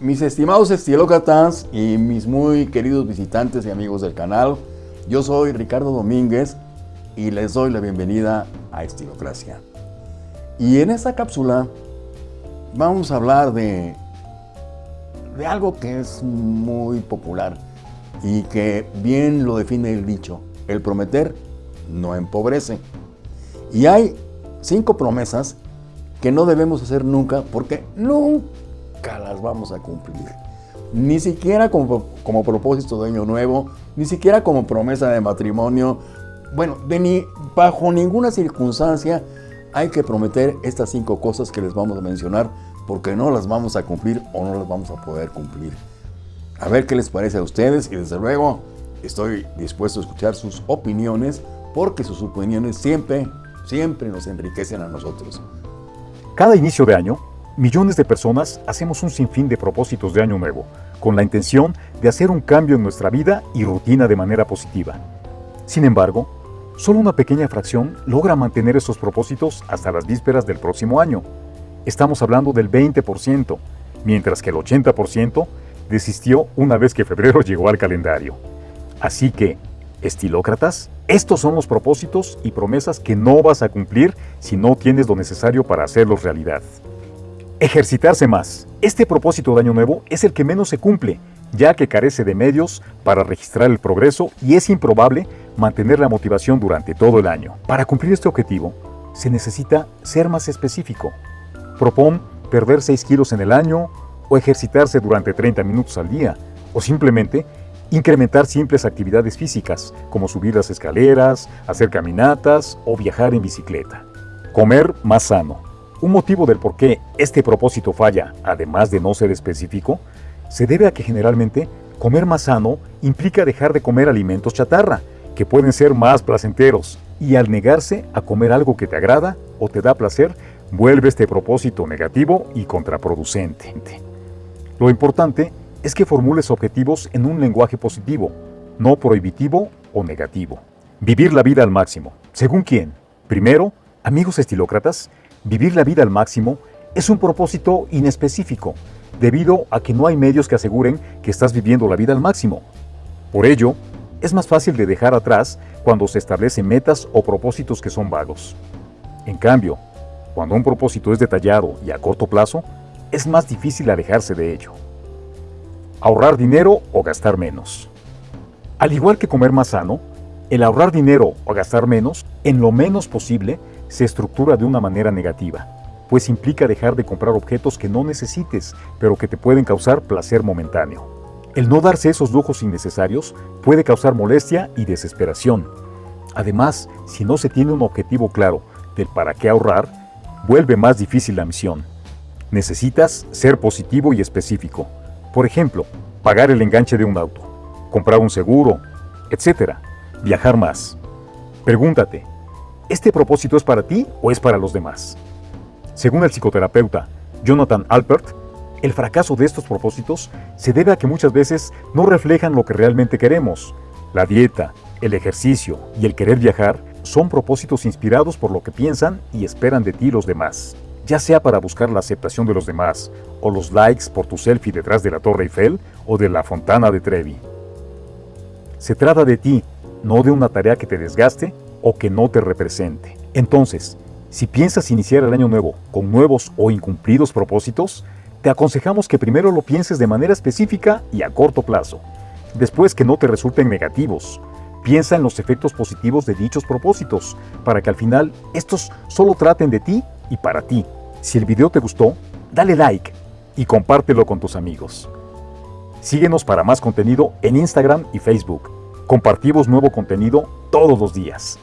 Mis estimados estilócratas y mis muy queridos visitantes y amigos del canal, yo soy Ricardo Domínguez y les doy la bienvenida a Estilocracia. Y en esta cápsula vamos a hablar de, de algo que es muy popular y que bien lo define el dicho, el prometer no empobrece. Y hay cinco promesas que no debemos hacer nunca porque nunca las vamos a cumplir. Ni siquiera como, como propósito de año nuevo, ni siquiera como promesa de matrimonio. Bueno, de ni, bajo ninguna circunstancia hay que prometer estas cinco cosas que les vamos a mencionar porque no las vamos a cumplir o no las vamos a poder cumplir. A ver qué les parece a ustedes y desde luego estoy dispuesto a escuchar sus opiniones porque sus opiniones siempre, siempre nos enriquecen a nosotros. Cada inicio de año millones de personas hacemos un sinfín de propósitos de año nuevo, con la intención de hacer un cambio en nuestra vida y rutina de manera positiva. Sin embargo, solo una pequeña fracción logra mantener esos propósitos hasta las vísperas del próximo año. Estamos hablando del 20%, mientras que el 80% desistió una vez que febrero llegó al calendario. Así que, estilócratas, estos son los propósitos y promesas que no vas a cumplir si no tienes lo necesario para hacerlos realidad. Ejercitarse más. Este propósito de Año Nuevo es el que menos se cumple, ya que carece de medios para registrar el progreso y es improbable mantener la motivación durante todo el año. Para cumplir este objetivo, se necesita ser más específico. Propón perder 6 kilos en el año, o ejercitarse durante 30 minutos al día, o simplemente incrementar simples actividades físicas, como subir las escaleras, hacer caminatas o viajar en bicicleta. Comer más sano. Un motivo del por qué este propósito falla, además de no ser específico, se debe a que generalmente comer más sano implica dejar de comer alimentos chatarra, que pueden ser más placenteros, y al negarse a comer algo que te agrada o te da placer, vuelve este propósito negativo y contraproducente. Lo importante es que formules objetivos en un lenguaje positivo, no prohibitivo o negativo. Vivir la vida al máximo. ¿Según quién? Primero, amigos estilócratas, Vivir la vida al máximo es un propósito inespecífico, debido a que no hay medios que aseguren que estás viviendo la vida al máximo. Por ello, es más fácil de dejar atrás cuando se establecen metas o propósitos que son vagos. En cambio, cuando un propósito es detallado y a corto plazo, es más difícil alejarse de ello. Ahorrar dinero o gastar menos. Al igual que comer más sano, el ahorrar dinero o gastar menos, en lo menos posible, se estructura de una manera negativa, pues implica dejar de comprar objetos que no necesites, pero que te pueden causar placer momentáneo. El no darse esos lujos innecesarios puede causar molestia y desesperación. Además, si no se tiene un objetivo claro del para qué ahorrar, vuelve más difícil la misión. Necesitas ser positivo y específico. Por ejemplo, pagar el enganche de un auto, comprar un seguro, etc. Viajar más. Pregúntate, ¿este propósito es para ti o es para los demás? Según el psicoterapeuta Jonathan Alpert, el fracaso de estos propósitos se debe a que muchas veces no reflejan lo que realmente queremos. La dieta, el ejercicio y el querer viajar son propósitos inspirados por lo que piensan y esperan de ti los demás, ya sea para buscar la aceptación de los demás o los likes por tu selfie detrás de la Torre Eiffel o de la Fontana de Trevi. Se trata de ti, no de una tarea que te desgaste o que no te represente. Entonces, si piensas iniciar el año nuevo con nuevos o incumplidos propósitos, te aconsejamos que primero lo pienses de manera específica y a corto plazo. Después que no te resulten negativos. Piensa en los efectos positivos de dichos propósitos, para que al final estos solo traten de ti y para ti. Si el video te gustó, dale like y compártelo con tus amigos. Síguenos para más contenido en Instagram y Facebook. Compartimos nuevo contenido todos los días.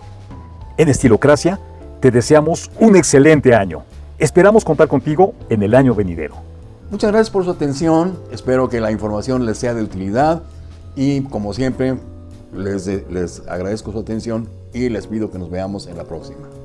En Estilocracia, te deseamos un excelente año. Esperamos contar contigo en el año venidero. Muchas gracias por su atención, espero que la información les sea de utilidad y como siempre les, les agradezco su atención y les pido que nos veamos en la próxima.